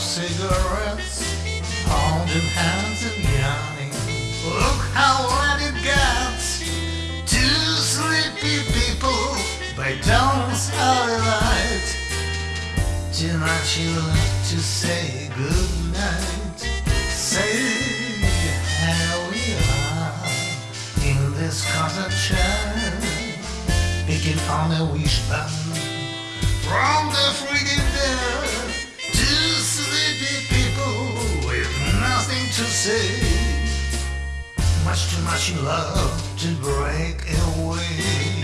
cigarettes, holding hands and yawning. Look how late it gets. Two sleepy people by dawn's early light. Much you love to say goodnight. Say here we are in this cottage picking on a wishbone from the friggin' say. Much too much love to break away.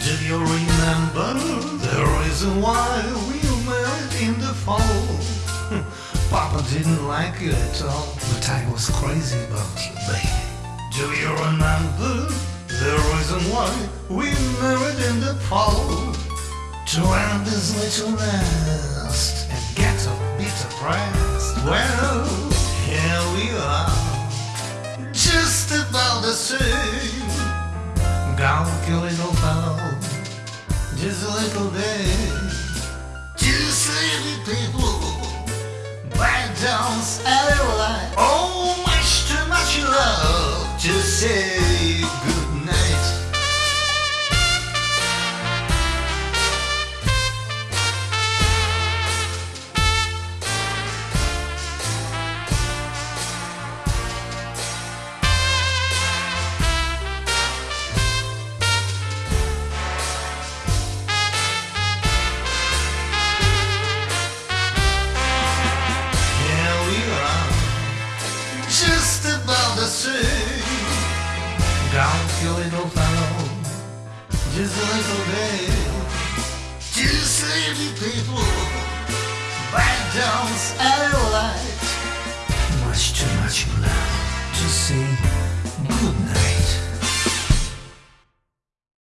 Do you remember the reason why we met in the fall? Hmm, Papa didn't like you at all, but I was crazy about you, baby. Do you remember the reason why we married in the fall? To end this little nest and get a bit oppressed. Well, A little fellow, just a little bit. Two sleepy people, back down alley Oh, much too much love to say Down your little fellow, just a little bit. Two sleepy people, back down light. Much too much love to see